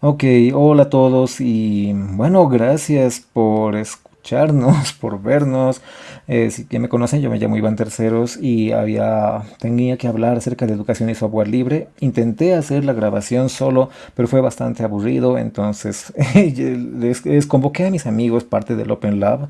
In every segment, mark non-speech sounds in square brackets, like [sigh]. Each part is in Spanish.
Ok, hola a todos y bueno, gracias por escucharnos, [laughs] por vernos. Eh, si que me conocen, yo me llamo Iván Terceros y había, tenía que hablar acerca de educación y software libre. Intenté hacer la grabación solo, pero fue bastante aburrido, entonces [laughs] les, les convoqué a mis amigos, parte del Open Lab,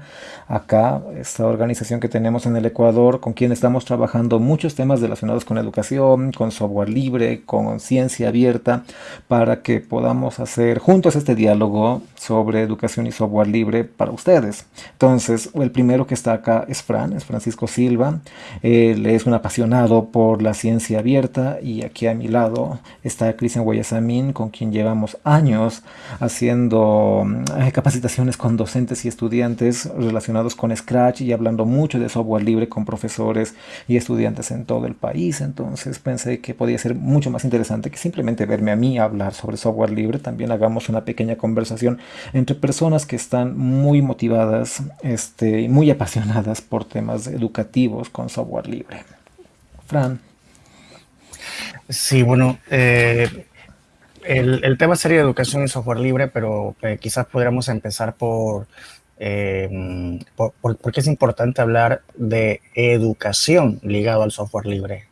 acá, esta organización que tenemos en el Ecuador, con quien estamos trabajando muchos temas relacionados con educación, con software libre, con ciencia abierta, para que podamos hacer juntos este diálogo sobre educación y software libre para ustedes. Entonces, el primero que está acá es Fran, es Francisco Silva. Él es un apasionado por la ciencia abierta y aquí a mi lado está Cristian Guayasamín, con quien llevamos años haciendo eh, capacitaciones con docentes y estudiantes relacionados con Scratch y hablando mucho de software libre con profesores y estudiantes en todo el país. Entonces pensé que podía ser mucho más interesante que simplemente verme a mí hablar sobre software libre. También hagamos una pequeña conversación entre personas que están muy motivadas este, muy apasionadas por temas educativos con software libre. Fran. Sí, bueno, eh, el, tema sería educación y software libre, pero eh, quizás podríamos empezar por, eh, por, qué es importante hablar de educación ligado al software libre.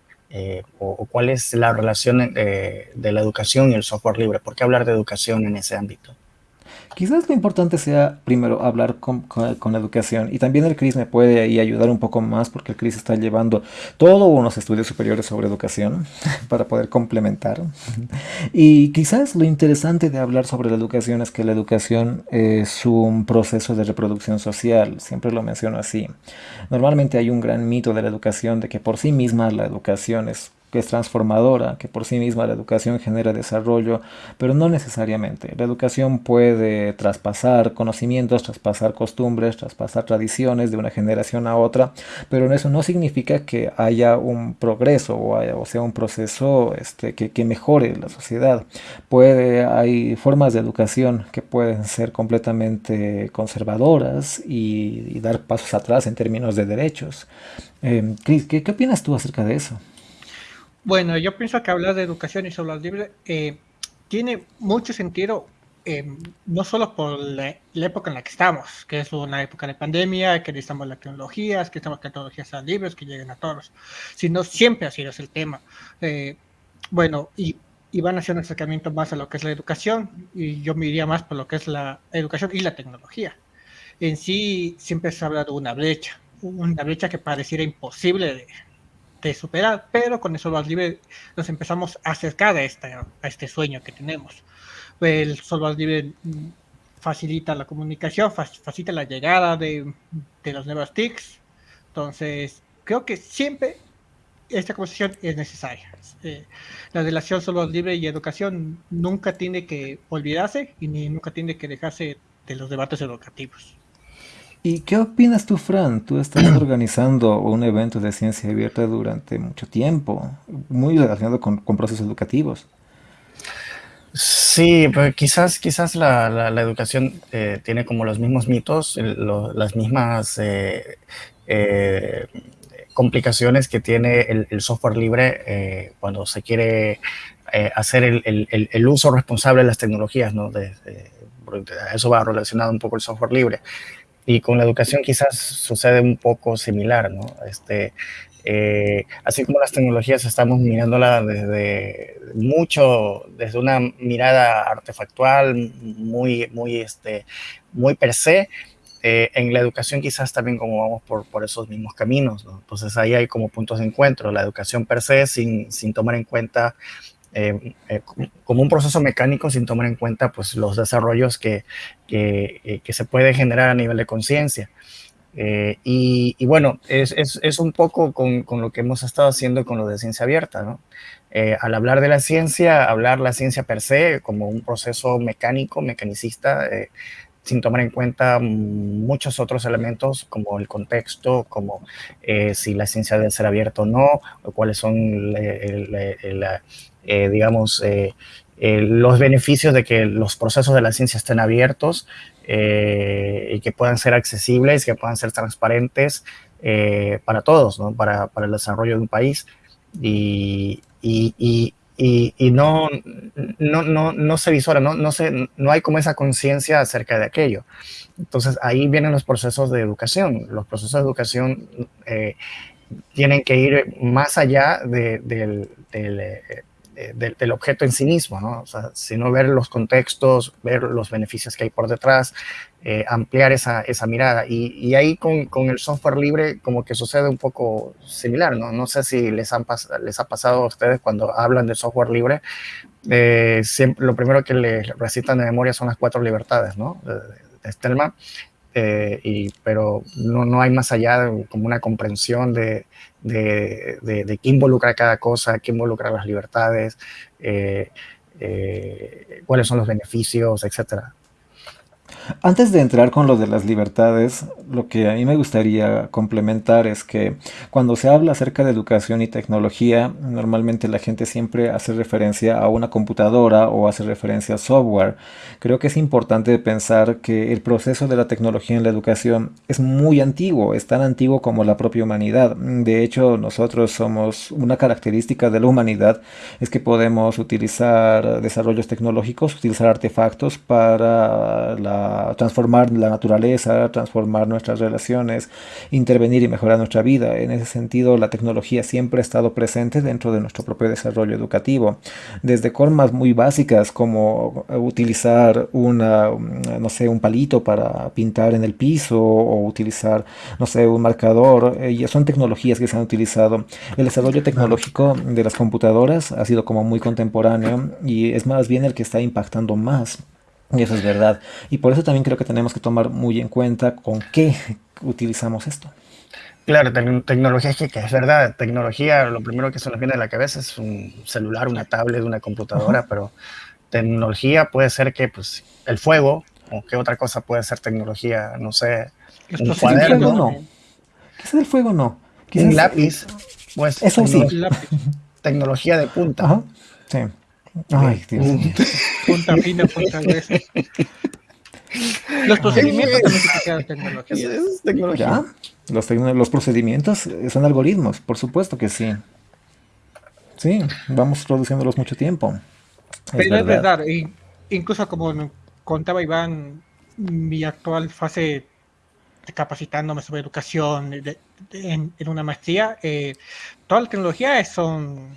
o, cuál es la relación de la educación y el software libre. ¿Por qué hablar de educación en ese ámbito? Quizás lo importante sea primero hablar con, con, educación y también el CRIS me puede ayudar un poco más porque el CRIS está llevando todos unos estudios superiores sobre educación [laughs] para poder complementar. Y quizás lo interesante de hablar sobre la educación es que la educación es un proceso de reproducción social, siempre lo menciono así. Normalmente hay un gran mito de la educación de que por sí misma la educación es que es transformadora, que por sí misma la educación genera desarrollo, pero no necesariamente. La educación puede traspasar conocimientos, traspasar costumbres, traspasar tradiciones de una generación a otra, pero eso no significa que haya un progreso o, sea un proceso este, que, mejore la sociedad. Puede, hay formas de educación que pueden ser completamente conservadoras y, dar pasos atrás en términos de derechos. Eh, Chris, ¿qué opinas tú acerca de eso? Bueno, yo pienso que hablar de educación y software libre eh, tiene mucho sentido, eh, no solo por la, época en la que estamos, que es una época de pandemia, que necesitamos las tecnologías, que estamos que las tecnologías sean libres, que lleguen a todos, sino siempre ha sido ese el tema. Eh, bueno, y, y, van a hacer un acercamiento más a lo que es la educación, y yo me iría más por lo que es la educación y la tecnología. En sí, siempre se ha hablado de una brecha, una brecha que pareciera imposible de de superar, pero con software libre nos empezamos a acercar a, esta, a este sueño que tenemos. El software libre facilita la comunicación, facilita la llegada de, de los nuevos TICs, entonces creo que siempre esta conversación es necesaria. Eh, la relación software libre y educación nunca tiene que olvidarse y ni nunca tiene que dejarse de los debates educativos. ¿Y qué opinas tú, Fran? Tú estás [clears throat] organizando un evento de ciencia abierta durante mucho tiempo, muy relacionado con, procesos educativos. Sí, pues quizás, quizás la, educación eh, tiene como los mismos mitos, las mismas eh, eh, complicaciones que tiene el, software libre cuando se quiere hacer el, uso responsable de las tecnologías, ¿no? eso va relacionado un poco el software libre. Y con la educación quizás sucede un poco similar, ¿no? Este, eh, así como las tecnologías estamos mirándola desde mucho, desde una mirada artefactual, muy, muy, este, muy per se, eh, en la educación quizás también como vamos por, por esos mismos caminos, ¿no? Entonces ahí hay como puntos de encuentro, la educación per se sin, sin tomar en cuenta eh, eh, como un proceso mecánico sin tomar en cuenta pues, los desarrollos que, que, eh, que se puede generar a nivel de conciencia. y, y, bueno, es, es, es un poco con, con, lo que hemos estado haciendo con lo de ciencia abierta, ¿no? al hablar de la ciencia, hablar la ciencia per se como un proceso mecánico, mecanicista, sin tomar en cuenta muchos otros elementos como el contexto, como si la ciencia debe ser abierta o no, o cuáles son la, eh, digamos, eh, eh, los beneficios de que los procesos de la ciencia estén abiertos y que puedan ser accesibles, que puedan ser transparentes para todos, ¿no? para, para, el desarrollo de un país. Y, y, y, y no, no, no, no, se visora, no, no, se, no hay como esa conciencia acerca de aquello. Entonces ahí vienen los procesos de educación. Los procesos de educación eh, tienen que ir más allá de, del, del, eh, del, objeto en sí mismo, ¿no? O sea, sino ver los contextos, ver los beneficios que hay por detrás, eh, ampliar esa, esa, mirada. Y, ahí con, con, el software libre como que sucede un poco similar, ¿no? No sé si les, han les ha pasado a ustedes cuando hablan de software libre, eh, siempre, lo primero que les recitan de memoria son las cuatro libertades, ¿no? De, de y, pero no, no, hay más allá de, como una comprensión de, de, de, qué involucra cada cosa, qué involucra las libertades, eh, eh, cuáles son los beneficios, etcétera. Antes de entrar con lo de las libertades, lo que a mí me gustaría complementar es que cuando se habla acerca de educación y tecnología, normalmente la gente siempre hace referencia a una computadora o hace referencia a software. Creo que es importante pensar que el proceso de la tecnología en la educación es muy antiguo, es tan antiguo como la propia humanidad. De hecho, nosotros somos una característica de la humanidad, es que podemos utilizar desarrollos tecnológicos, utilizar artefactos para la transformar la naturaleza, transformar nuestras relaciones, intervenir y mejorar nuestra vida. En ese sentido, la tecnología siempre ha estado presente dentro de nuestro propio desarrollo educativo. Desde formas muy básicas como utilizar una, no sé, un palito para pintar en el piso o utilizar, no sé, un marcador. Eh, son tecnologías que se han utilizado. El desarrollo tecnológico de las computadoras ha sido como muy contemporáneo y es más bien el que está impactando más y eso es verdad. Y por eso también creo que tenemos que tomar muy en cuenta con qué utilizamos esto. Claro, te tecnología es que, es verdad, tecnología, lo primero que se nos viene a la cabeza es un celular, una tablet, una computadora, uh -huh. pero tecnología puede ser que pues el fuego, o qué otra cosa puede ser tecnología, no sé, un cuaderno. No. ¿Qué es el fuego? No. ¿Qué un lápiz, pues eso sí. Tecnología de punta. Ajá. Sí. Ay, Dios mío. Punta fina, punta gruesa. Los procedimientos también tecnología. Es tecnología. ¿Ya? Los, los, procedimientos son algoritmos, por supuesto que sí. Sí, vamos produciéndolos mucho tiempo. Es Pero verdad. es verdad, y incluso como contaba Iván, mi actual fase de capacitándome sobre educación de, de, en, en, una maestría, eh, toda la tecnología son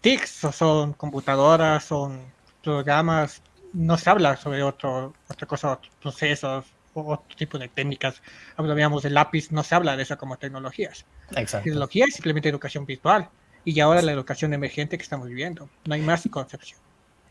TICs, o son computadoras, son programas, no se habla sobre otro, otra cosa, otros procesos, o otro tipo de técnicas. Hablábamos del lápiz, no se habla de eso como tecnologías. Exacto. Tecnología es simplemente educación virtual. Y ahora la educación emergente que estamos viviendo. No hay más concepción.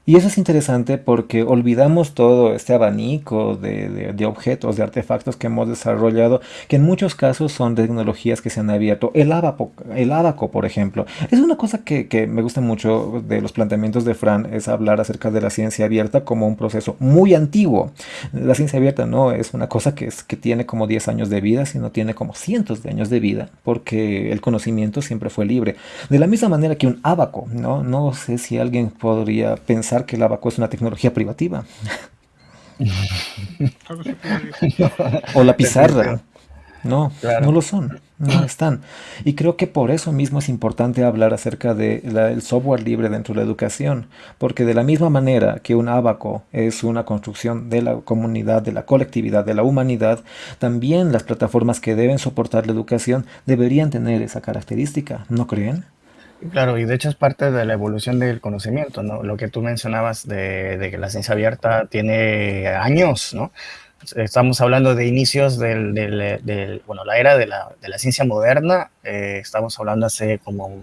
Y eso es interesante porque olvidamos todo este abanico de, de, objetos, de artefactos que hemos desarrollado, que en muchos casos son tecnologías que se han abierto. El abaco, el abaco por ejemplo, es una cosa que, que, me gusta mucho de los planteamientos de Fran, es hablar acerca de la ciencia abierta como un proceso muy antiguo. La ciencia abierta no es una cosa que, es, que tiene como 10 años de vida, sino tiene como cientos de años de vida, porque el conocimiento siempre fue libre. De la misma manera que un abaco, ¿no? No sé si alguien podría pensar que el abaco es una tecnología privativa. o la pizarra. No, claro. no lo son, no están. Y creo que por eso mismo es importante hablar acerca del de software libre dentro de la educación, porque de la misma manera que un abaco es una construcción de la comunidad, de la colectividad, de la humanidad, también las plataformas que deben soportar la educación deberían tener esa característica, ¿no creen? Claro, y de hecho es parte de la evolución del conocimiento, ¿no? Lo que tú mencionabas de, que la ciencia abierta tiene años, ¿no? Estamos hablando de inicios del, del, bueno, la era de la, de la ciencia moderna, eh, estamos hablando hace como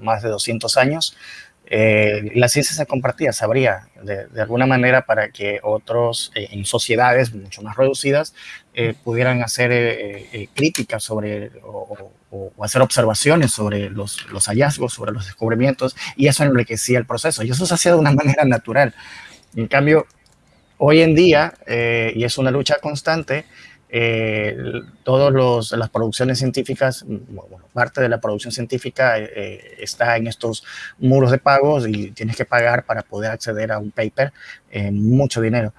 más de 200 años. Eh, la ciencia se compartía, se de, alguna manera para que otros, eh, en sociedades mucho más reducidas, eh, pudieran hacer eh, críticas sobre o, hacer observaciones sobre los, los, hallazgos, sobre los descubrimientos, y eso enriquecía el proceso, y eso se hacía de una [laughs] manera natural. En cambio, hoy en día, y es una lucha constante, eh, todas las producciones científicas, bueno, parte de la producción científica eh, está en estos muros de pagos y tienes que pagar para poder acceder a un paper eh, mucho dinero.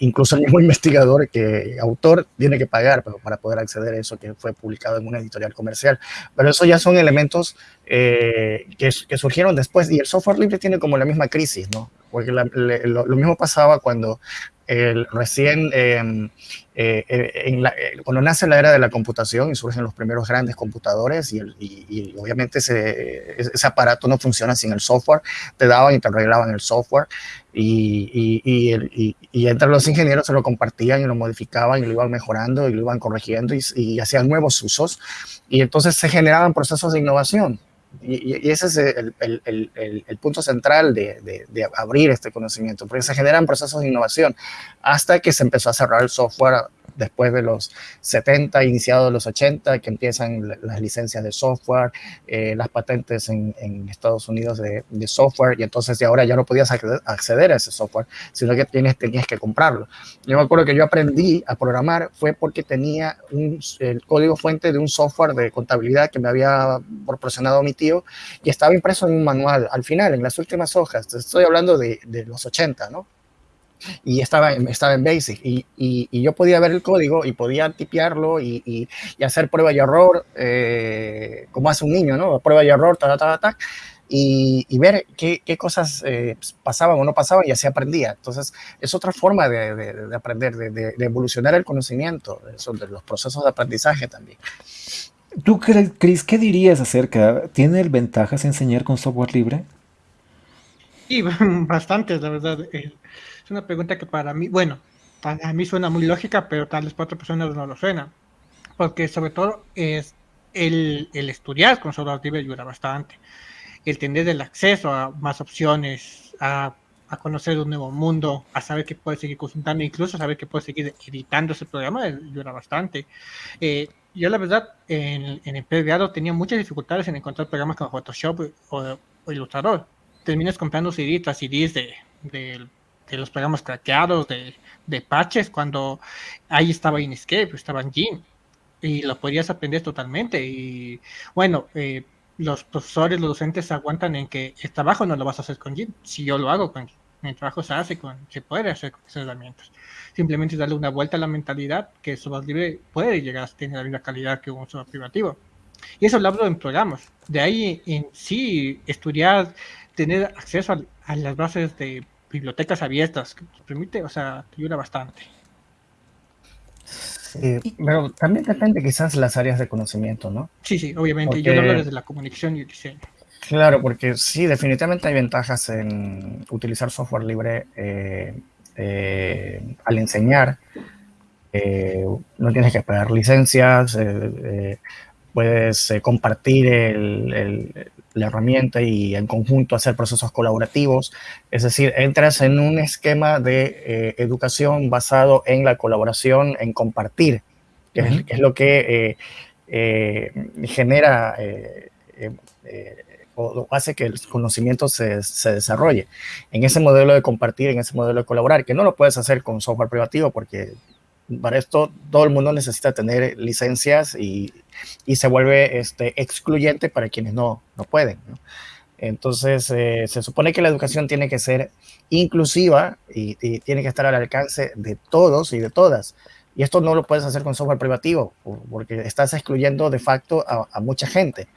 incluso el mismo investigador, que autor, tiene que pagar para poder acceder a eso que fue publicado en una editorial comercial. Pero eso ya son elementos que, que, surgieron después y el software libre tiene como la misma crisis, ¿no? Porque lo, lo, mismo pasaba cuando el, recién, em, eh, eh, cuando nace la era de la computación y surgen los primeros grandes computadores y, obviamente ese, ese, aparato no funciona sin el software, te daban y te arreglaban el software y, y, entre los ingenieros se lo compartían y lo modificaban y lo iban mejorando y lo iban corrigiendo y hacían nuevos usos y entonces se generaban procesos de innovación y, ese es el, el, el, punto central de, de, abrir este conocimiento, porque se generan procesos de innovación hasta que se empezó a cerrar el software después de los 70, iniciados los 80, que empiezan las licencias de software, eh, las patentes en, Estados Unidos de, software, y entonces de ahora ya no podías acceder, a ese software, sino que tienes, tenías que comprarlo. Yo me acuerdo que yo aprendí a programar fue porque tenía un, el código fuente de un software de contabilidad que me había proporcionado mi tío y estaba impreso en un manual al final, en las últimas hojas. Estoy hablando de, de los 80, ¿no? Y estaba, estaba en Basic y, y, yo podía ver el código y podía tipearlo y, y hacer prueba y error eh, como hace un niño, ¿no? Prueba y error, ta, ta, ta, ta y, ver qué, qué cosas eh, pasaban o no pasaban y así aprendía. Entonces, es otra forma de, de, aprender, de, evolucionar el conocimiento, de los procesos de aprendizaje también. ¿Tú, Chris, qué dirías acerca? ¿Tiene ventajas enseñar con software libre? Sí, [laughs] bastantes, la verdad. Una pregunta que para mí, bueno, para mí suena muy lógica, pero tal vez para otras personas no lo suena. Porque sobre todo es el, el estudiar con software libre ayuda bastante. El tener el acceso a más opciones, a, a conocer un nuevo mundo, a saber que puedes seguir consultando, incluso saber que puedes seguir editando ese programa, ayuda bastante. Eh, yo la verdad en, en el pregrado tenía muchas dificultades en encontrar programas como Photoshop o, o Illustrator. Terminas comprando CDs tras CDs de, de los programas craqueados, de, de patches, cuando ahí estaba Inkscape, estaba en Gin, y lo podías aprender totalmente. Y bueno, eh, los profesores, los docentes aguantan en que este trabajo no lo vas a hacer con Gin. Si yo lo hago con mi trabajo se hace con, se puede hacer con esas herramientas. Simplemente darle una vuelta a la mentalidad que el software libre puede llegar a tener la misma calidad que un software privativo. Y eso lo hablo en programas. De ahí en sí, estudiar, tener acceso a las bases de bibliotecas abiertas, que te permite, o sea, te ayuda bastante. pero también depende quizás las áreas de conocimiento, ¿no? Sí, sí, obviamente. Yo hablo desde la comunicación y el diseño. Claro, porque sí, definitivamente hay ventajas en utilizar software libre eh, eh, al enseñar. Eh, no tienes que pagar licencias, puedes compartir el, la herramienta y en conjunto hacer procesos colaborativos. Es decir, entras en un esquema de eh, educación basado en la colaboración, en compartir, que, es, lo que eh, eh, genera o hace que el conocimiento se, se, desarrolle. En ese modelo de compartir, en ese modelo de colaborar, que no lo puedes hacer con software privativo porque para esto todo el mundo necesita tener licencias y, y se vuelve este, excluyente para quienes no, no pueden. Entonces, eh, se supone que la educación tiene que ser inclusiva y, tiene que estar al alcance de todos y de todas. Y esto no lo puedes hacer con software privativo, porque estás excluyendo de facto a, a mucha gente.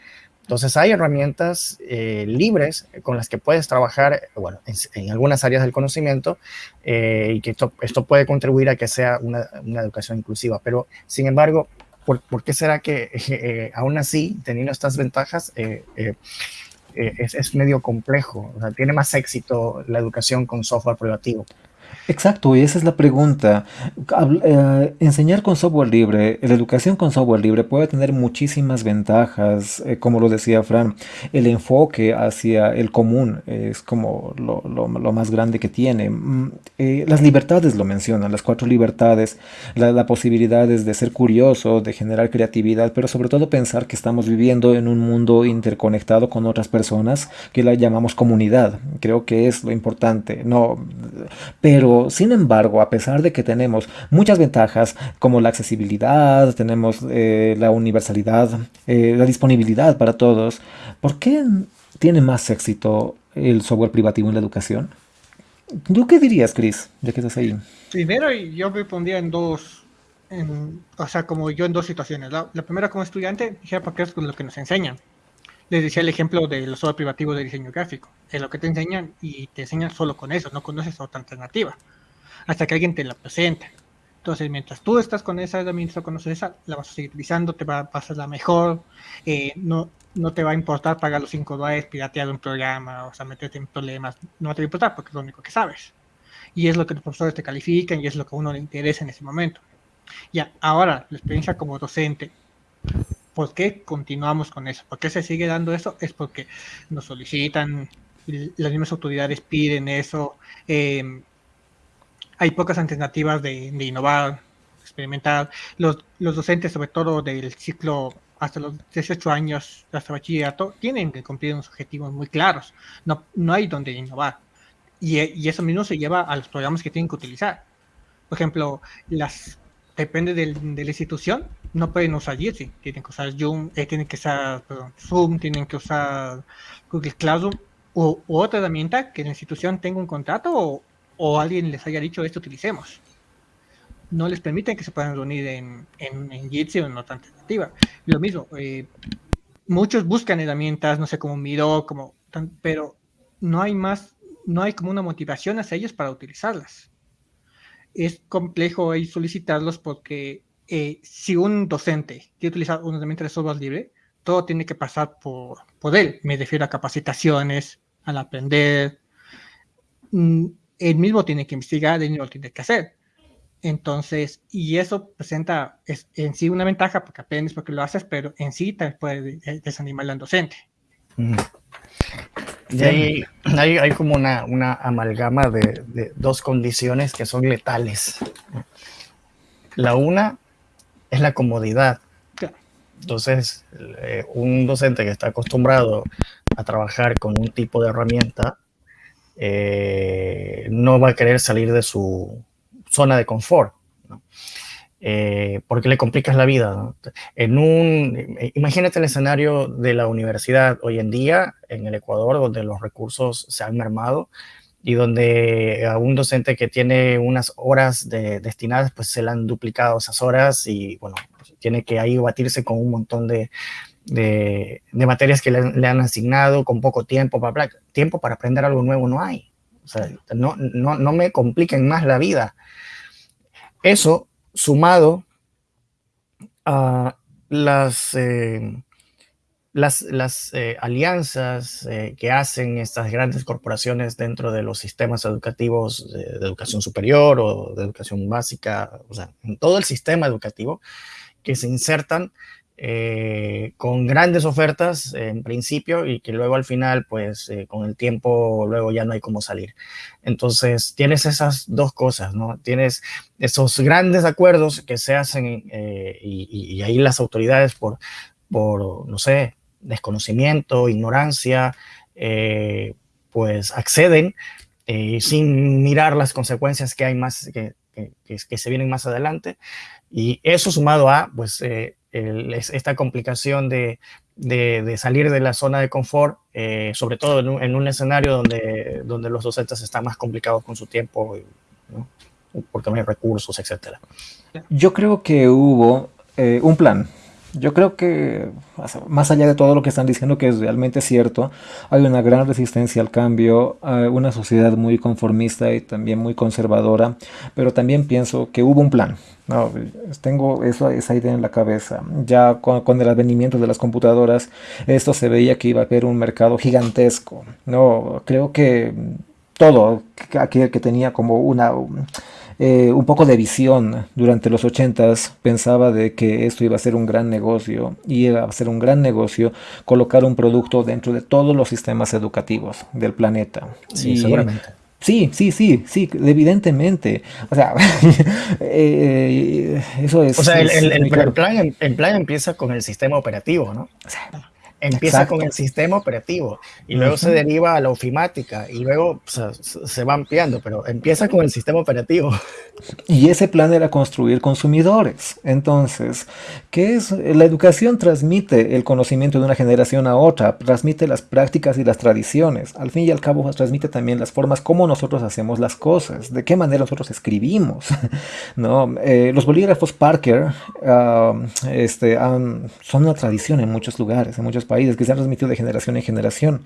Entonces hay herramientas eh, libres con las que puedes trabajar, bueno, en, algunas áreas del conocimiento eh, y que esto, esto, puede contribuir a que sea una, una educación inclusiva. Pero, sin embargo, ¿por, ¿por qué será que eh, aún así, teniendo estas ventajas, es, es, medio complejo? O sea, tiene más éxito la educación con software privativo. Exacto, y esa es la pregunta. Eh, enseñar con software libre, la educación con software libre puede tener muchísimas ventajas, eh, como lo decía Fran, el enfoque hacia el común es como lo, más grande que tiene. Mm, eh, las libertades lo mencionan, las cuatro libertades, la, posibilidad de ser curioso, de generar creatividad, pero sobre todo pensar que estamos viviendo en un mundo interconectado con otras personas que la llamamos comunidad. Creo que es lo importante. No, Pero, sin embargo, a pesar de que tenemos muchas ventajas como la accesibilidad, tenemos eh, la universalidad, eh, la disponibilidad para todos, ¿por qué tiene más éxito el software privativo en la educación? ¿Tú qué dirías, Chris, ya que estás ahí? Primero, yo me pondría en dos, o sea, como yo en dos situaciones. La, primera como estudiante, dije, porque es lo que nos enseñan. Les decía el ejemplo de los software privativos de diseño gráfico. Es lo que te enseñan y te enseñan solo con eso, no conoces otra alternativa. Hasta que alguien te la presenta. Entonces, mientras tú estás con esa herramienta, conoces esa, la vas a seguir utilizando, te va a pasar la mejor, eh, no, no te va a importar pagar los 5 dólares, piratear un programa, o sea, meterte en problemas, no te va a importar porque es lo único que sabes. Y es lo que los profesores te califican y es lo que a uno le interesa en ese momento. Ya, ahora, la experiencia como docente, ¿por qué continuamos con eso? ¿Por qué se sigue dando eso? Es porque nos solicitan, las mismas autoridades piden eso, eh, hay pocas alternativas de, innovar, experimentar. Los, los, docentes, sobre todo del ciclo hasta los 18 años, hasta bachillerato, tienen que cumplir unos objetivos muy claros. No, no hay donde innovar. Y, y, eso mismo se lleva a los programas que tienen que utilizar. Por ejemplo, las depende del, de la institución, no pueden usar Jitsi, tienen que usar Zoom, eh, tienen que usar Zoom, tienen que usar Google Classroom o otra herramienta que la institución tenga un contrato o, o alguien les haya dicho esto utilicemos. No les permiten que se puedan reunir en, en, Jitsi o en otra alternativa. Lo mismo, eh, muchos buscan herramientas, no sé, como Miro, como, pero no hay más, no hay como una motivación hacia ellos para utilizarlas. Es complejo ahí solicitarlos porque eh, si un docente quiere utilizar una herramienta de software libre, todo tiene que pasar por, por él. Me refiero a capacitaciones, al aprender. Mm, él mismo tiene que investigar, él mismo tiene que hacer. Entonces, y eso presenta en sí una ventaja porque aprendes porque lo haces, pero en sí te puede desanimar al docente. Y hay, [clears throat] hay, como una, una amalgama de, de, dos condiciones que son letales. La una es la comodidad. Entonces, eh, un docente que está acostumbrado a trabajar con un tipo de herramienta eh, no va a querer salir de su zona de confort, eh, porque le complicas la vida. En un, eh, imagínate el escenario de la universidad hoy en día en el Ecuador, donde los recursos se han mermado y donde a un docente que tiene unas horas destinadas, pues se le han duplicado esas horas y bueno, tiene que ahí batirse con un montón de, de, materias que le, han asignado con poco tiempo para, tiempo para aprender algo nuevo no hay. O sea, no, no, no me compliquen más la vida. Eso sumado a las, eh, las, las eh, alianzas eh, que hacen estas grandes corporaciones dentro de los sistemas educativos de, de, educación superior o de educación básica, o sea, en todo el sistema educativo, que se insertan eh, con grandes ofertas en principio y que luego al final, pues eh, con el tiempo, luego ya no hay cómo salir. Entonces, tienes esas dos cosas, ¿no? Tienes esos grandes acuerdos que se hacen eh, y, ahí las autoridades por, por, no sé, desconocimiento, ignorancia, pues acceden sin mirar las consecuencias que hay más, que, que, que, se vienen más adelante. Y eso sumado a, pues, esta complicación de, de, salir de la zona de confort, eh, sobre todo en un, escenario donde, donde los docentes están más complicados con su tiempo, ¿no? porque no hay recursos, etc. Yo creo que hubo eh, un plan yo creo que, más allá de todo lo que están diciendo, que es realmente cierto, hay una gran resistencia al cambio, una sociedad muy conformista y también muy conservadora, pero también pienso que hubo un plan. No, tengo eso, esa idea en la cabeza. Ya con, el advenimiento de las computadoras, esto se veía que iba a haber un mercado gigantesco. No, creo que todo aquel que tenía como una eh, un poco de visión durante los 80s, pensaba de que esto iba a ser un gran negocio y iba a ser un gran negocio colocar un producto dentro de todos los sistemas educativos del planeta. Sí, seguramente. Sí, sí, sí, sí, evidentemente. O sea, [laughs] eh, eso es... O sea, el, plan, el, plan, empieza con el sistema operativo, ¿no? Empieza con el sistema operativo y luego se deriva a la ofimática y luego se va ampliando, pero empieza con el sistema operativo. Y ese plan era construir consumidores. Entonces, ¿qué es? La educación transmite el conocimiento de una generación a otra, transmite las prácticas y las tradiciones. Al fin y al cabo, transmite también las formas como nosotros hacemos las cosas, de qué manera nosotros escribimos. [laughs] ¿no? Eh, los bolígrafos Parker ah, este, son una tradición en muchos lugares, en muchos países, que se han transmitido de generación en generación.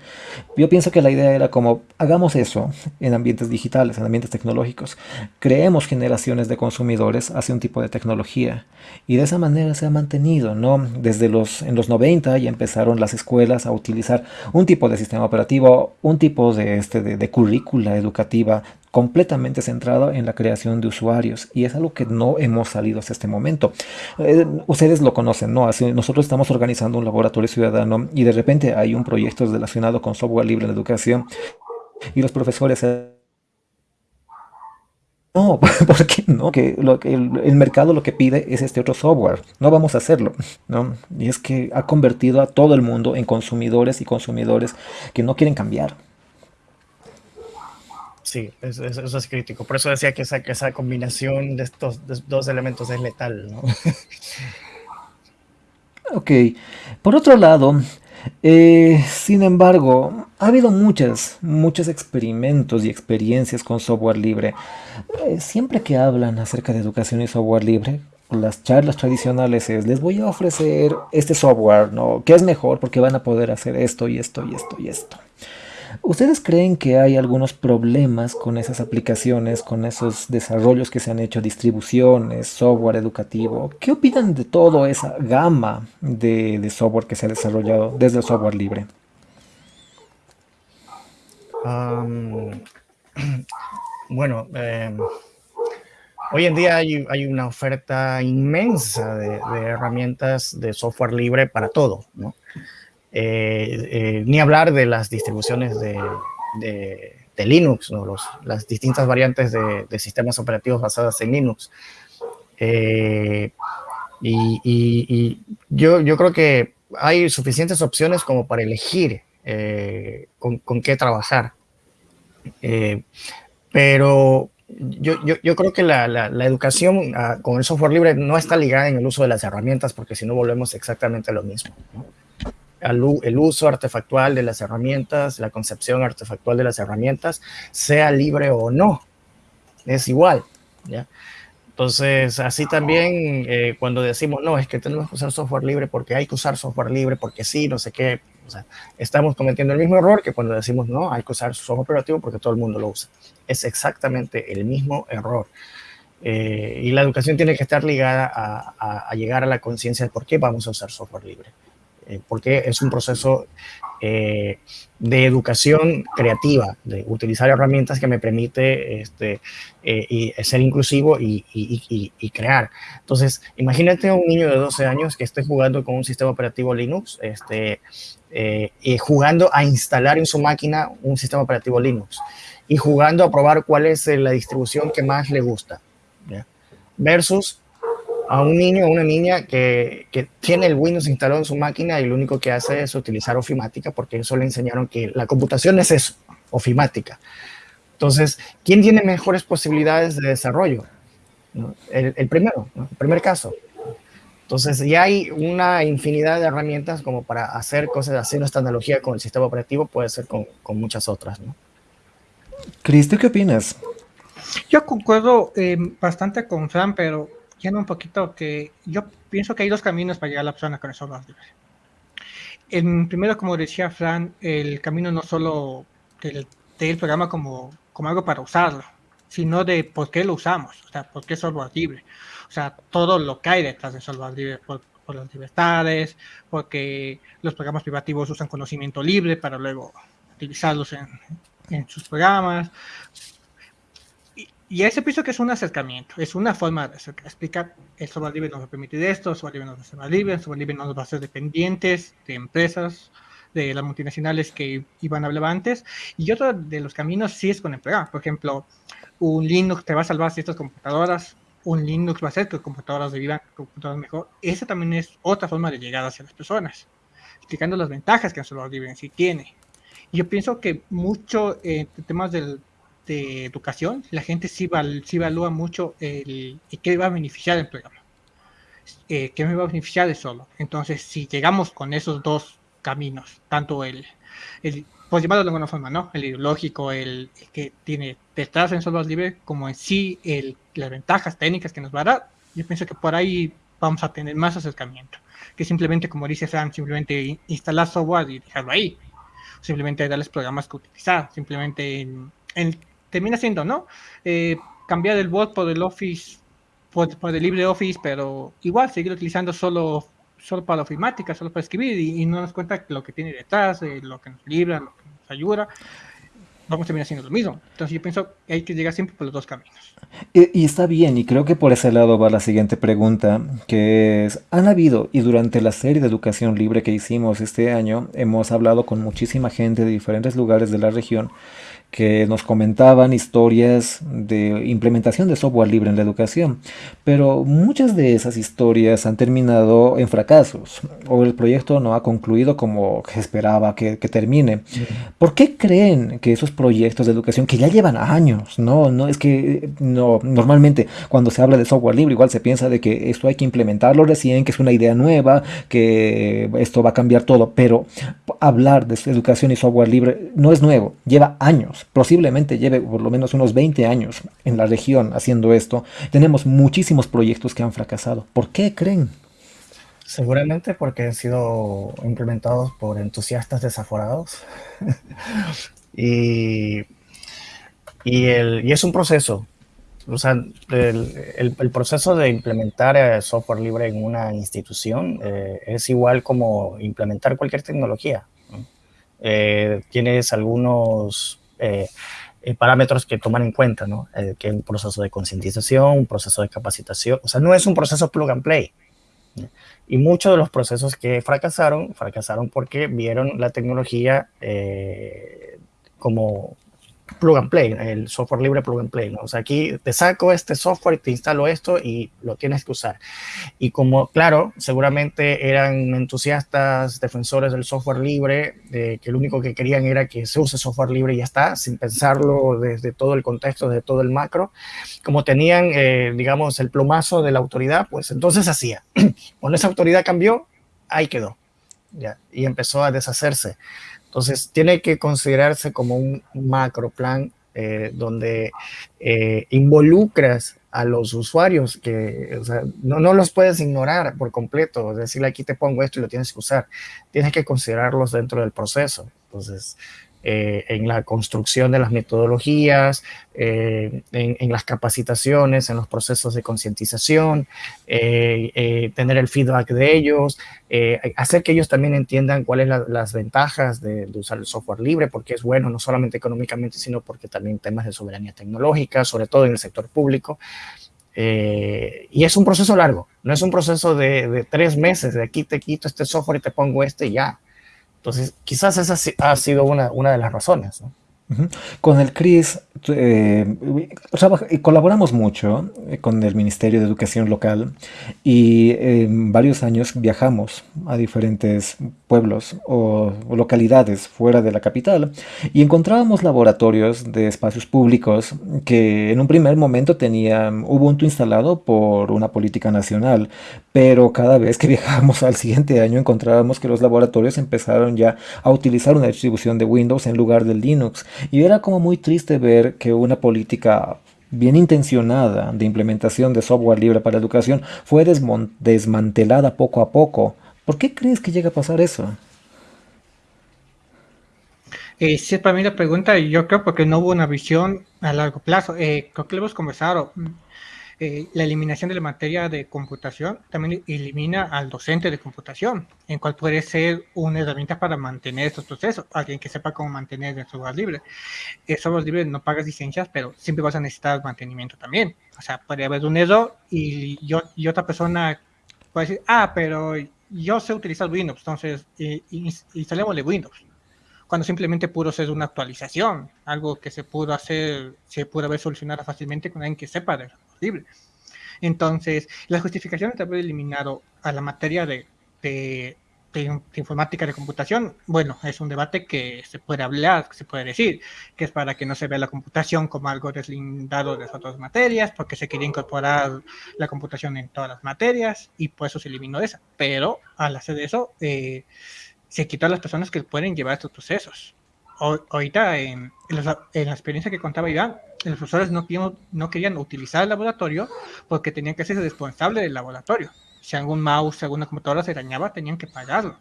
Yo pienso que la idea era como, hagamos eso en ambientes digitales, en ambientes tecnológicos. Creemos generaciones de consumidores hacia un tipo de tecnología. Y de esa manera se ha mantenido, ¿no? Desde los, en los 90 ya empezaron las escuelas a utilizar un tipo de sistema operativo, un tipo de, este, de, de currícula educativa completamente centrado en la creación de usuarios y es algo que no hemos salido hasta este momento. Eh, ustedes lo conocen, ¿no? Nosotros estamos organizando un laboratorio ciudadano y de repente hay un proyecto relacionado con software libre en la educación y los profesores... No, [laughs] ¿por qué no? Que el, el, mercado lo que pide es este otro software. No vamos a hacerlo, ¿no? Y es que ha convertido a todo el mundo en consumidores y consumidores que no quieren cambiar. Sí, eso, es crítico. Por eso decía que esa, que esa combinación de estos dos elementos es letal. ¿no? [laughs] ok. Por otro lado, eh, sin embargo, ha habido muchas, muchos experimentos y experiencias con software libre. Eh, siempre que hablan acerca de educación y software libre, las charlas tradicionales es, les voy a ofrecer este software, ¿no? Que es mejor porque van a poder hacer esto y esto y esto y esto. ¿Ustedes creen que hay algunos problemas con esas aplicaciones, con esos desarrollos que se han hecho, distribuciones, software educativo? ¿Qué opinan de toda esa gama de, software que se ha desarrollado desde el software libre? [clears throat] Bueno, eh, hoy en día hay, hay, una oferta inmensa de, de, herramientas de software libre para todo, ¿no? Eh, eh, ni hablar de las distribuciones de, de, Linux, ¿no? Las distintas variantes de, sistemas operativos basadas en Linux. Eh, y, yo, creo que hay suficientes opciones como para elegir con, qué trabajar. pero yo, creo que la, educación uh, con el software libre no está ligada en el uso de las herramientas porque si no volvemos exactamente a lo mismo. El uso artefactual de las herramientas, la concepción artefactual de las herramientas, sea libre o no. Es igual. Entonces, así también eh, cuando decimos, no, es que tenemos que usar software libre porque hay que usar software libre, porque sí, no sé qué, estamos cometiendo el mismo error que cuando decimos, no, hay que usar software operativo porque todo el mundo lo usa. Es exactamente el mismo error. Eh, y la educación tiene que estar ligada a, a, a llegar a la conciencia de por qué vamos a usar software libre. Eh, porque es un proceso eh, de educación creativa, de utilizar herramientas que me permite este, eh, y ser inclusivo y, y, y, crear. Entonces, imagínate un niño de 12 años que esté jugando con un sistema operativo Linux, este, y jugando a instalar en su máquina un sistema operativo Linux y jugando a probar cuál es la distribución que más le gusta. ¿ya? Versus a un niño o una niña que, que, tiene el Windows instalado en su máquina y lo único que hace es utilizar ofimática porque eso le enseñaron que la computación es eso, ofimática. Entonces, ¿quién tiene mejores posibilidades de desarrollo? El, el primero, ¿no? el primer caso. Entonces, ya hay una infinidad de herramientas como para hacer cosas, hacer esta analogía con el sistema operativo, puede ser con, con muchas otras. ¿no? Cristo, ¿qué opinas? Yo concuerdo eh, bastante con Fran, pero yendo un poquito que yo pienso que hay dos caminos para llegar a la persona con libre. El primero, como decía Fran, el camino no solo del, del programa como, como algo para usarlo, sino de por qué lo usamos, o sea, por qué software libre. O sea, todo lo que hay detrás de software libre, por, por las libertades, porque los programas privativos usan conocimiento libre para luego utilizarlos en, en sus programas, y ese pienso que es un acercamiento, es una forma de explicar, el software libre nos va a permitir esto, el software libre nos va a ser libre, el software libre no nos va a ser dependientes de empresas, de las multinacionales que iban a hablar antes. Y otro de los caminos sí es con programa. Por ejemplo, un Linux te va a salvar ciertas computadoras, un Linux va a hacer que computadoras vivan computadoras mejor. Esa también es otra forma de llegar hacia las personas. explicando las ventajas que el software libre en sí tiene. Yo pienso que mucho en temas educación, la gente sí, evalúa mucho el, qué va a beneficiar el programa. Eh, qué me va a beneficiar de solo. Entonces, si llegamos con esos dos caminos, tanto el, el pues llamarlo de alguna forma, ¿no? El ideológico, el, que tiene detrás en software libre, como en sí el, las ventajas técnicas que nos va a dar, yo pienso que por ahí vamos a tener más acercamiento. Que simplemente, como dice Sam, simplemente instalar software y dejarlo ahí simplemente darles programas que utilizar, simplemente en, termina siendo, ¿no? Eh, cambiar el bot por el Office, por, por, el LibreOffice, pero igual seguir utilizando solo, solo para ofimática, solo para escribir y, no nos cuenta lo que tiene detrás, eh, lo que nos libra, lo que nos ayuda vamos a terminar haciendo lo mismo. Entonces yo pienso que hay que llegar siempre por los dos caminos. Y, está bien, y creo que por ese lado va la siguiente pregunta, que es, han habido, y durante la serie de educación libre que hicimos este año, hemos hablado con muchísima gente de diferentes lugares de la región, que nos comentaban historias de implementación de software libre en la educación, pero muchas de esas historias han terminado en fracasos o el proyecto no ha concluido como esperaba que, termine. ¿Por qué creen que esos proyectos de educación que ya llevan años, no, no es que no normalmente cuando se habla de software libre igual se piensa de que esto hay que implementarlo recién, que es una idea nueva, que esto va a cambiar todo, pero hablar de educación y software libre no es nuevo, lleva años posiblemente lleve por lo menos unos 20 años en la región haciendo esto. Tenemos muchísimos proyectos que han fracasado. ¿Por qué creen? Seguramente porque han sido implementados por entusiastas desaforados. [laughs] y, y, el, y, es un proceso. O sea, el, el, proceso de implementar eh, software libre en una institución eh, es igual como implementar cualquier tecnología. Eh, tienes algunos parámetros que toman en cuenta, ¿no? Eh, que es un proceso de concientización, un proceso de capacitación, o sea, no es un proceso plug and play. Y muchos de los procesos que fracasaron, fracasaron porque vieron la tecnología como plug and play, el software libre plug and play. ¿no? O sea, aquí te saco este software te instalo esto y lo tienes que usar. Y como, claro, seguramente eran entusiastas, defensores del software libre, de que lo único que querían era que se use software libre y ya está, sin pensarlo desde todo el contexto, desde todo el macro. Como tenían, eh, digamos, el plumazo de la autoridad, pues entonces hacía. [clears throat] Cuando esa autoridad cambió, ahí quedó. ¿ya? Y empezó a deshacerse. Entonces, tiene que considerarse como un macro plan eh, donde eh, involucras a los usuarios que o sea, no, no, los puedes ignorar por completo, decirle aquí te pongo esto y lo tienes que usar, tienes que considerarlos dentro del proceso. Entonces, eh, en la construcción de las metodologías, eh, en, las capacitaciones, en los procesos de concientización, eh, tener el feedback de ellos, hacer que ellos también entiendan cuáles son las ventajas de, usar el software libre, porque es bueno no solamente económicamente, sino porque también temas de soberanía tecnológica, sobre todo en el sector público. y es un proceso largo, no es un proceso de, de tres meses, de aquí te quito este software y te pongo este y ya entonces, quizás esa ha sido una, una de las razones. Con el CRIS eh, colaboramos mucho eh, con el Ministerio de Educación Local y en varios años viajamos a diferentes pueblos o, localidades fuera de la capital y encontrábamos laboratorios de espacios públicos que en un primer momento tenían Ubuntu instalado por una política nacional, pero cada vez que [laughs] viajábamos al siguiente año encontrábamos que los laboratorios empezaron ya a utilizar una distribución de Windows en lugar del Linux y era como muy triste ver que una política bien intencionada de implementación de software libre para educación fue desmantelada poco a poco. ¿Por qué crees que llega a pasar eso? Eh, sí, para mí la pregunta, yo creo porque no hubo una visión a largo plazo. Eh, creo que lo hemos conversado. Eh, la eliminación de la materia de computación también elimina al docente de computación, en cual puede ser una herramienta para mantener estos procesos, alguien que sepa cómo mantener el software libre. El software libre no pagas licencias, pero siempre vas a necesitar mantenimiento también. O sea, puede haber un error y, yo, y otra persona puede decir, ah, pero yo sé utilizar Windows, entonces eh, de Windows cuando simplemente pudo ser una actualización, algo que se pudo hacer, se pudo haber solucionado fácilmente con alguien que sepa de libre. Entonces, la justificación de haber eliminado a la materia de, de, informática de computación, bueno, es un debate que se puede hablar, se puede decir, que es para que no se vea la computación como algo deslindado de otras materias, porque se quería incorporar la computación en todas las materias y por eso se eliminó esa. Pero al hacer eso, eh, se quitó a las personas que pueden llevar estos procesos. ahorita, en, la, experiencia que contaba Iván, los profesores no, no querían utilizar el laboratorio porque tenían que ser responsables del laboratorio si algún mouse, alguna computadora se dañaba, tenían que pagarlo.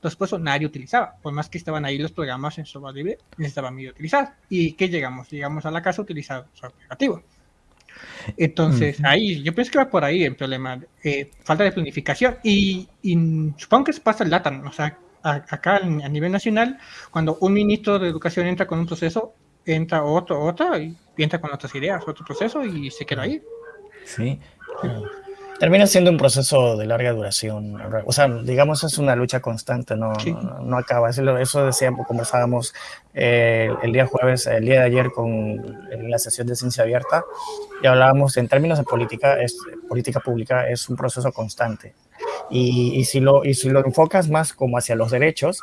Entonces, pues nadie utilizaba. Por más que estaban ahí los programas en software libre, necesitaban medio utilizar. ¿Y qué llegamos? Llegamos a la casa a utilizar software operativo. Entonces, ahí, yo pienso que va por ahí el problema. Eh, falta de planificación. Y, supongo que se pasa el data. O sea, acá a nivel nacional, cuando un ministro de educación entra con un proceso, entra otro, otro, y entra con otras ideas, otro proceso, y se queda ahí. Sí. Termina siendo un proceso de larga duración. O sea, digamos, es una lucha constante, no, no, acaba. Eso, eso decíamos, conversábamos eh, el día jueves, el día de ayer con en la sesión de ciencia abierta y hablábamos en términos de política, es, política pública es un proceso constante. Y, y, si lo, y si lo enfocas más como hacia los derechos,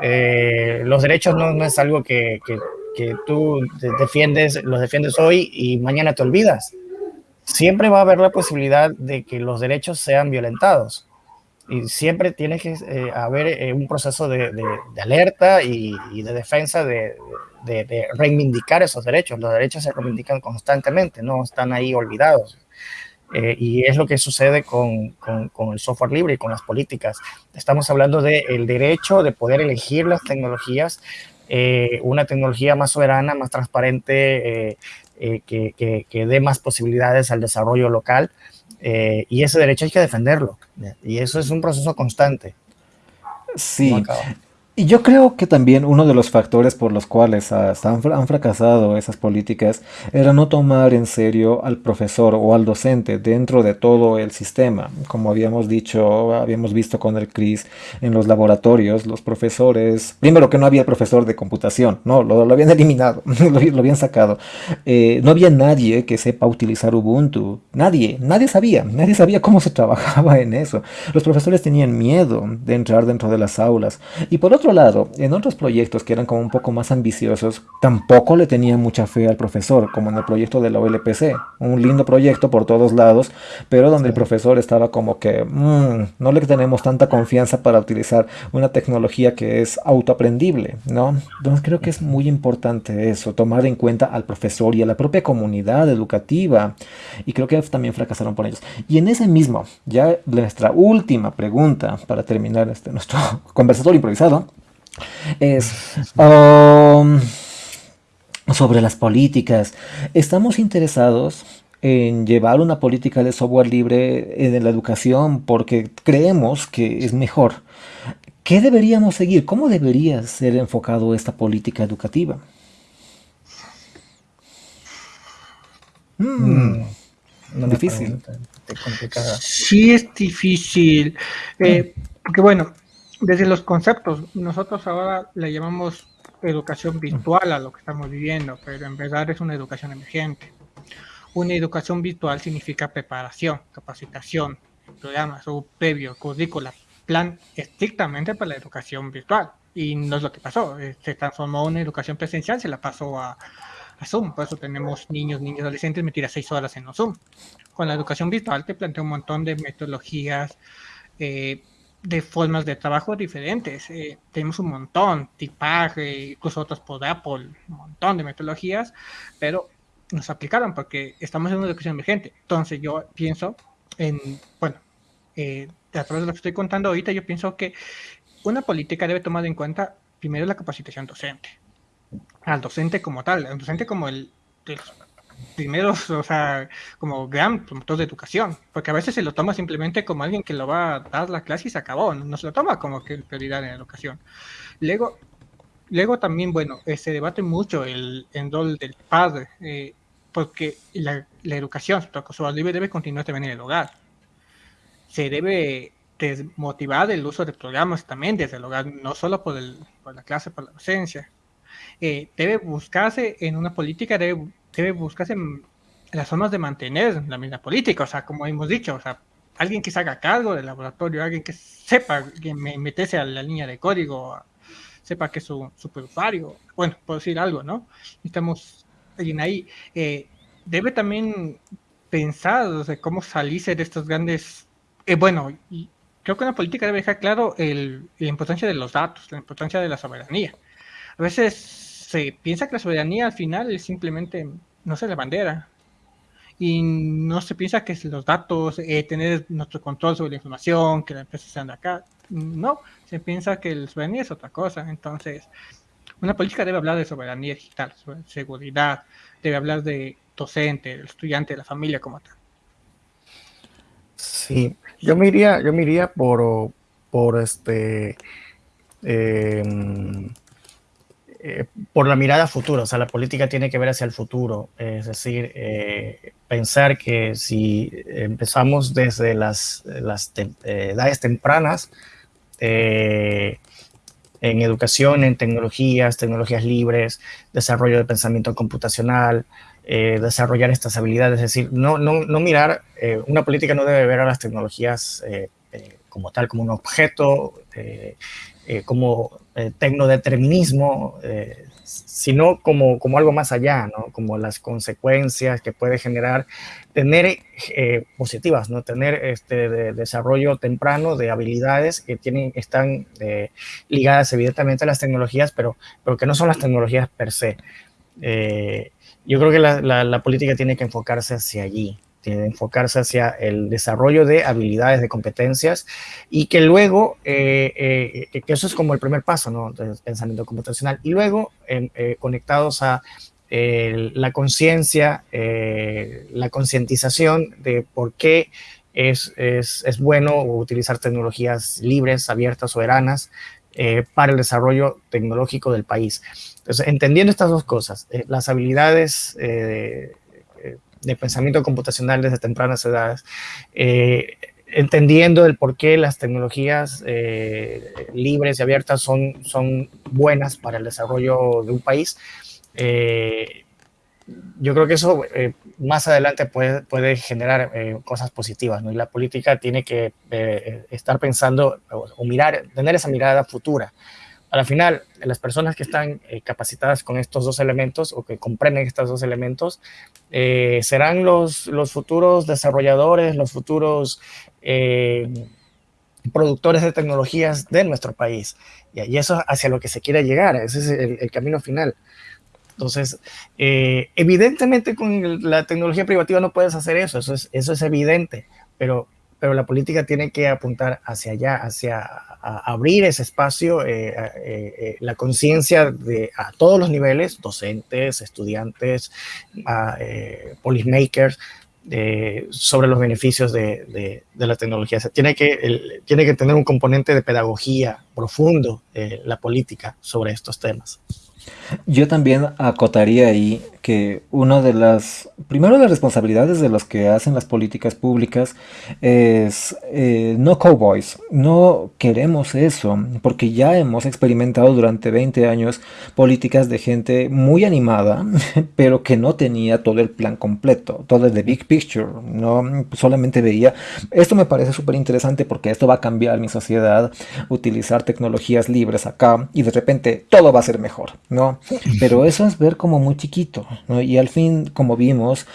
eh, los derechos no, no, es algo que, que, que tú defiendes, los defiendes hoy y mañana te olvidas siempre va a haber la posibilidad de que los derechos sean violentados. Y siempre tiene que eh, haber eh, un proceso de, alerta y, de defensa de, reivindicar esos derechos. Los derechos se reivindican constantemente, no están ahí olvidados. Eh, y es lo que sucede con, con, el software libre y con las políticas. Estamos hablando del derecho de poder elegir las tecnologías, una tecnología más soberana, más transparente, eh, que, dé más posibilidades al desarrollo local eh, y ese derecho hay que defenderlo y eso es un proceso constante. Sí, y yo creo que también uno de los factores por los cuales han, fracasado esas políticas era no tomar en serio al profesor o al docente dentro de todo el sistema. Como habíamos dicho, habíamos visto con el CRIS en los laboratorios, los profesores, primero que no había profesor de computación, no, lo, habían eliminado, [laughs] lo, habían sacado. Eh, no había nadie que sepa utilizar Ubuntu, nadie, nadie sabía, nadie sabía cómo se trabajaba en eso. Los profesores tenían miedo de entrar dentro de las aulas. Y por otro lado, en otros proyectos que eran como un poco más ambiciosos, tampoco le tenía mucha fe al profesor, como en el proyecto de la OLPC. Un lindo proyecto por todos lados, pero donde el profesor estaba como que mm, no le tenemos tanta confianza para utilizar una tecnología que es autoaprendible, ¿no? Entonces creo que es muy importante eso, tomar en cuenta al profesor y a la propia comunidad educativa. Y creo que también fracasaron por ellos. Y en ese mismo, ya nuestra última pregunta para terminar este, nuestro [laughs] conversatorio improvisado es um, sobre las políticas. Estamos interesados en llevar una política de software libre en la educación porque creemos que es mejor. ¿Qué deberíamos seguir? ¿Cómo debería ser enfocado esta política educativa? Mm, difícil. Sí, es difícil. Eh, porque bueno, desde los conceptos, nosotros ahora le llamamos educación virtual a lo que estamos viviendo, pero en verdad es una educación emergente. Una educación virtual significa preparación, capacitación, programas o previo, currícula, plan estrictamente para la educación virtual. Y no es lo que pasó, eh, se transformó una educación presencial, se la pasó a, a Zoom, por eso tenemos niños, niños, adolescentes metidas seis horas en los Zoom. Con la educación virtual te plantea un montón de metodologías, eh, de formas de trabajo diferentes. Eh, tenemos un montón, tipaje, incluso otros por Apple, un montón de metodologías, pero nos aplicaron porque estamos en una educación emergente. Entonces yo pienso en, bueno, eh, a través de lo que estoy contando ahorita, yo pienso que una política debe tomar en cuenta primero la capacitación docente. Al docente como tal, al docente como el primeros, o sea, como gran promotor de educación, porque a veces se lo toma simplemente como alguien que lo va a dar la clase y se acabó, no, se lo toma como que prioridad en la educación. Luego, luego también, bueno, eh, se debate mucho el, rol del padre, eh, porque la, la educación, su libre debe continuar también en el hogar. Se debe desmotivar el uso de programas también desde el hogar, no solo por, el, por la clase, por la docencia. Eh, debe buscarse en una política, debe debe buscarse las formas de mantener la misma política, o sea, como hemos dicho, o sea, alguien que se haga cargo del laboratorio, alguien que sepa que meterse a la línea de código, sepa que es su usuario, bueno, por decir algo, ¿no? Necesitamos alguien ahí. Eh, debe también pensar de cómo salirse de estos grandes... Eh, bueno, y creo que una política debe dejar claro el, la importancia de los datos, la importancia de la soberanía. A veces se piensa que la soberanía al final es simplemente, no sé, la bandera, y no se piensa que los datos, eh, tener nuestro control sobre la información, que la empresa sean de acá, no, se piensa que la soberanía es otra cosa. Entonces, una política debe hablar de soberanía digital, sobre seguridad, debe hablar de docente, del estudiante, de la familia como tal. Sí, yo me iría, yo me iría por, por este eh, eh, por la mirada futura, o sea, la política tiene que ver hacia el futuro, es decir, eh, pensar que si empezamos desde las, las edades tempranas, en educación, en tecnologías, tecnologías libres, desarrollo de pensamiento computacional, desarrollar estas habilidades, es decir, no, no, no mirar, una política no debe ver a las tecnologías como tal, como un objeto, eh, como eh, tecnodeterminismo, eh, sino como, como algo más allá, ¿no? como las consecuencias que puede generar tener positivas, ¿no? tener este desarrollo temprano de habilidades que tienen, están ligadas evidentemente a las tecnologías, pero, pero que no son las tecnologías per se. yo creo que la, la política tiene que enfocarse hacia allí enfocarse hacia el desarrollo de habilidades, de competencias y que luego, eh, eh, que eso es como el primer paso, ¿no? Del pensamiento computacional. Y luego, eh, conectados a la conciencia, la concientización de por qué es, es, es, bueno utilizar tecnologías libres, abiertas, soberanas para el desarrollo tecnológico del país. Entonces, entendiendo estas dos cosas, las habilidades de pensamiento computacional desde tempranas edades, eh, entendiendo el por qué las tecnologías eh, libres y abiertas son, son buenas para el desarrollo de un país. Eh, yo creo que eso más adelante puede, puede generar cosas positivas, ¿no? Y la política tiene que estar pensando o, mirar, tener esa mirada futura al final, las personas que están eh, capacitadas con estos dos elementos o que comprenden estos dos elementos eh, serán los, los futuros desarrolladores, los futuros eh, productores de tecnologías de nuestro país. Y, eso hacia lo que se quiere llegar, ese es el, camino final. Entonces, evidentemente con la tecnología privativa no puedes hacer eso, eso es, eso es evidente, pero pero la política tiene que apuntar hacia allá, hacia abrir ese espacio, eh, eh, eh, la conciencia de a todos los niveles, docentes, estudiantes, policymakers, sobre los beneficios de, la tecnología. tiene, que, tiene que tener un componente de pedagogía profundo la política sobre estos temas. Yo también acotaría ahí que una de las, primero las responsabilidades de los que hacen las políticas públicas es eh, no cowboys, no queremos eso, porque ya hemos experimentado durante 20 años políticas de gente muy animada, [laughs] pero que no tenía todo el plan completo, todo el de big picture, no solamente veía, esto me parece súper interesante porque esto va a cambiar mi sociedad, utilizar tecnologías libres acá y de repente todo va a ser mejor, ¿no? Pero eso es ver como muy chiquito, Y al fin, como vimos,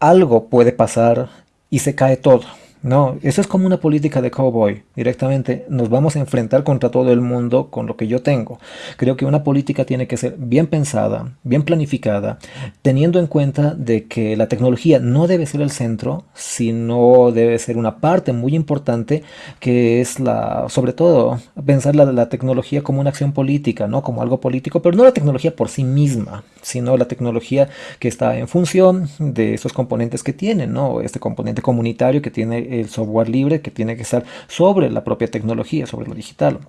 algo puede pasar y se cae todo. No, eso es como una política de cowboy. Directamente nos vamos a enfrentar contra todo el mundo con lo que yo tengo. Creo que una política tiene que ser bien pensada, bien planificada, teniendo en cuenta de que la tecnología no debe ser el centro, sino debe ser una parte muy importante que es la, sobre todo, pensar la, la tecnología como una acción política, no como algo político, pero no la tecnología por sí misma, sino la tecnología que está en función de esos componentes que tiene, ¿no? Este componente comunitario que tiene el software libre que tiene que estar sobre la propia tecnología, sobre lo digital.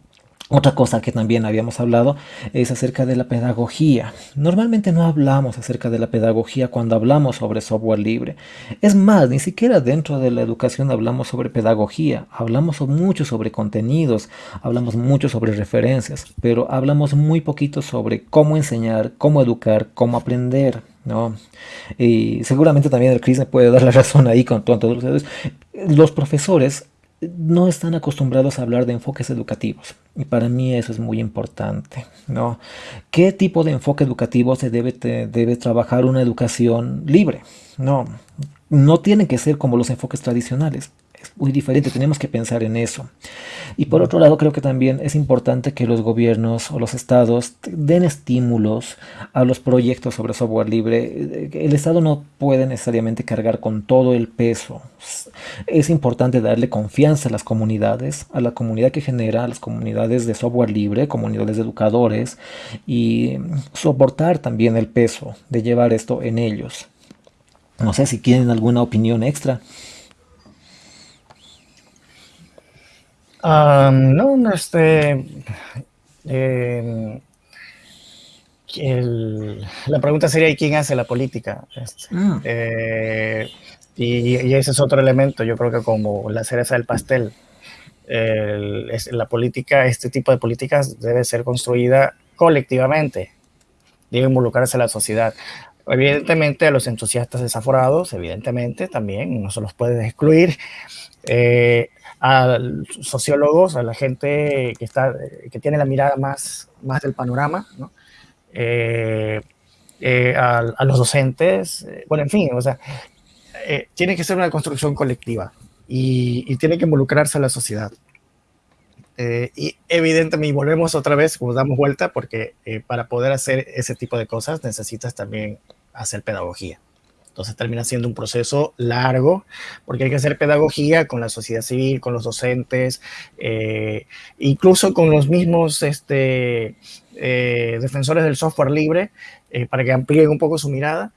Otra cosa que también habíamos hablado es acerca de la pedagogía. Normalmente no hablamos acerca de la pedagogía cuando hablamos sobre software libre. Es más, ni siquiera dentro de la educación hablamos sobre pedagogía. Hablamos mucho sobre contenidos, hablamos mucho sobre referencias, pero hablamos muy poquito sobre cómo enseñar, cómo educar, cómo aprender. ¿No? Y seguramente también el Chris me puede dar la [laughs] razón ahí con todos los Los profesores no están acostumbrados a hablar de enfoques educativos y para mí eso es muy importante, ¿no? ¿Qué tipo de enfoque educativo se debe, debe trabajar una educación libre? No, no tienen que ser como los enfoques tradicionales es muy diferente, tenemos que pensar en eso. Y por otro lado, creo que también es importante que los gobiernos o los estados den estímulos a los proyectos sobre software libre. El estado no puede necesariamente cargar con todo el peso. Es importante darle confianza a las comunidades, a la comunidad que genera, a las comunidades de software libre, comunidades de educadores, y soportar también el peso de llevar esto en ellos. No sé si tienen alguna opinión extra. No, no, este. Em, la pregunta sería: ¿y quién hace la política? Este, mm. eh, y, ese es otro elemento, yo creo que como la cereza del pastel. es, la política, este tipo de políticas debe ser construida colectivamente, debe involucrarse a la sociedad. Evidentemente, a los entusiastas desaforados, evidentemente, también no se los puede excluir. Eh, a sociólogos, a la gente que, está, que tiene la mirada más, más del panorama, eh, eh, a, los docentes, eh, bueno, en fin, o sea, tiene que ser una construcción colectiva y, tiene que involucrarse a la sociedad. y evidentemente, volvemos otra vez, como damos vuelta, porque para poder hacer ese tipo de cosas necesitas también hacer pedagogía. Entonces termina siendo un proceso largo porque hay que hacer pedagogía con la sociedad civil, con los docentes, eh, incluso con los mismos este, eh, defensores del software libre eh, para que amplíen un poco su mirada.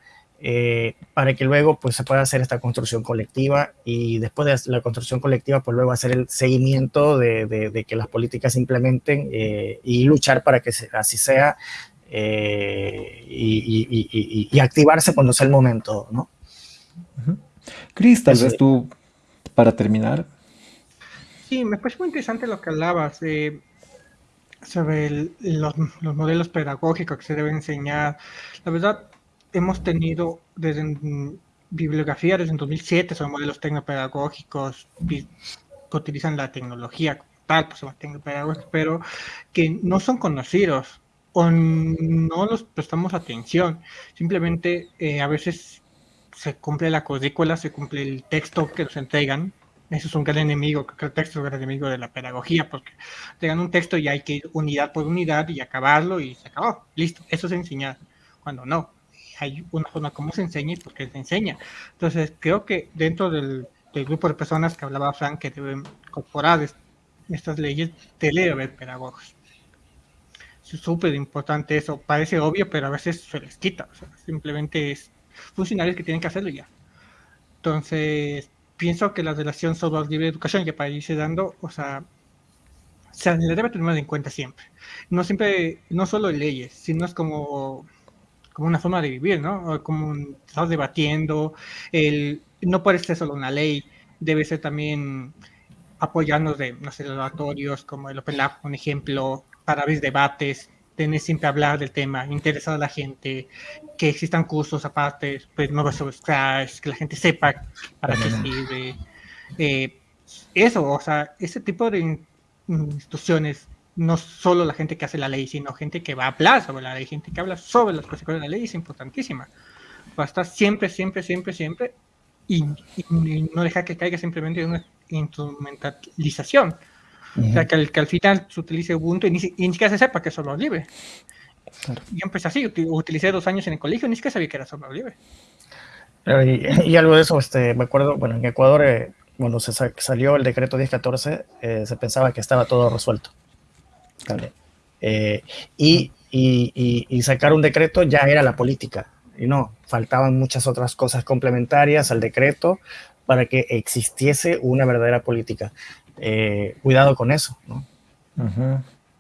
para que luego pues, se pueda hacer esta construcción colectiva y después de la construcción colectiva, pues luego hacer el seguimiento de, que las políticas se implementen y luchar para que así sea eh, y, activarse cuando sea el momento, ¿no? Cris, tal vez tú, para terminar. Sí, me parece muy interesante lo que hablabas sobre los, modelos pedagógicos que se deben enseñar. La verdad, hemos tenido desde bibliografía desde 2007 sobre modelos tecnopedagógicos que utilizan la tecnología tal, pues tecnopedagógicos, pero que no son conocidos o no los prestamos atención. Simplemente eh, a veces se cumple la cuadrícula, se cumple el texto que nos entregan. Eso es un gran enemigo, que el texto es un gran enemigo de la pedagogía, porque te un texto y hay que ir unidad por unidad y acabarlo y se acabó. Listo, eso es enseñar. Cuando no, hay una forma como se enseña y por qué se enseña. Entonces, creo que dentro del, grupo de personas que hablaba Frank que deben incorporar estas leyes, debe haber pedagogos súper importante eso. Parece obvio, pero a veces se les quita. simplemente es funcionarios que tienen que hacerlo ya. Entonces, pienso que la relación sobre libre educación que para irse dando, o sea, se debe tener en cuenta siempre. No siempre, no solo leyes, sino es como, como una forma de vivir, ¿no? Como estamos debatiendo, el, no puede ser solo una ley, debe ser también apoyarnos de, no laboratorios como el Open Lab, un ejemplo, para abrir debates, tener siempre hablar del tema, interesar a la gente, que existan cursos aparte, pues nuevos sobre Scratch, que la gente sepa para qué sirve. Eh, eso, o sea, ese tipo de instituciones, no solo la gente que hace la ley, sino gente que va a hablar sobre la ley, gente que habla sobre las consecuencias de la ley, es importantísima. Va a estar siempre, siempre, siempre, siempre, y, y no dejar que caiga simplemente en una instrumentalización o sea, que al, que al final se utilice Ubuntu y ni, siquiera se sepa que es software libre. Yo empecé así, utilicé dos años en el colegio y ni siquiera sabía que era software libre. Y, algo de eso, este, me acuerdo, bueno, en Ecuador, eh, cuando se salió el decreto 1014, eh, se pensaba que estaba todo resuelto. Eh, y, y, y, sacar un decreto ya era la política. Y no, faltaban muchas otras cosas complementarias al decreto para que existiese una verdadera política. Eh, cuidado con eso. ¿no?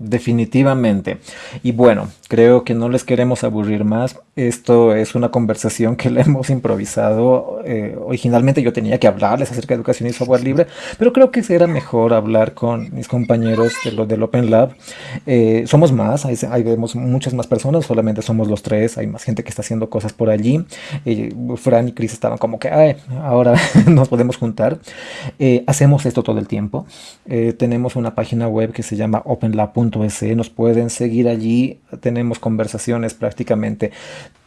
Definitivamente. Y bueno, creo que no les queremos aburrir más. Esto es una conversación que le hemos improvisado. Eh, originalmente yo tenía que hablarles acerca de educación y software libre, pero creo que será mejor hablar con mis compañeros de lo del Open Lab. Eh, somos más, hay, vemos muchas más personas, solamente somos los tres, hay más gente que está haciendo cosas por allí. Fran y Chris estaban como que, ahora [laughs] nos podemos juntar. Eh, hacemos esto todo el tiempo. tenemos una página web que se llama openlab.com nos pueden seguir allí, tenemos conversaciones prácticamente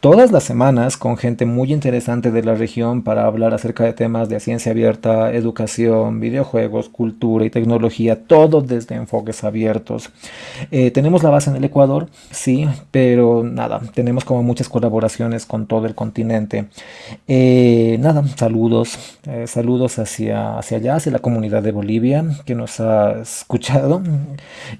todas las semanas con gente muy interesante de la región para hablar acerca de temas de ciencia abierta, educación, videojuegos, cultura y tecnología, todo desde enfoques abiertos. Eh, tenemos la base en el Ecuador, sí, pero nada, tenemos como muchas colaboraciones con todo el continente. Eh, nada, saludos, eh, saludos hacia, hacia allá, hacia la comunidad de Bolivia que nos ha escuchado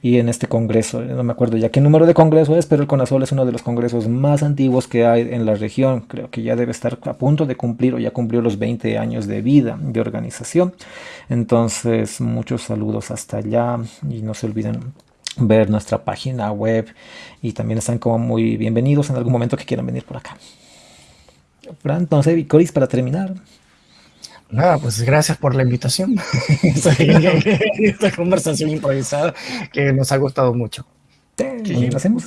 y en este congreso, no me acuerdo ya qué número de congreso es, pero el CONASOL es uno de los congresos más antiguos que hay en la región. Creo que ya debe estar a punto de cumplir o ya cumplió los 20 años de vida de organización. Entonces, muchos saludos hasta allá y no se olviden ver nuestra página web y también están como muy bienvenidos en algún momento que quieran venir por acá. Fran, entonces, Vicoris, para terminar. Nada, pues gracias por la invitación. [laughs] Esta conversación improvisada que nos ha gustado mucho. Sí, hacemos.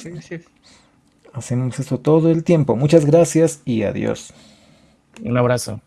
Hacemos esto todo el tiempo. Muchas gracias y adiós. Un abrazo.